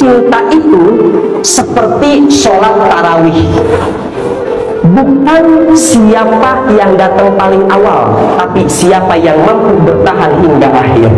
cinta itu seperti sholat tarawih. Bukan siapa yang datang paling awal tapi siapa yang mampu bertahan hingga akhir.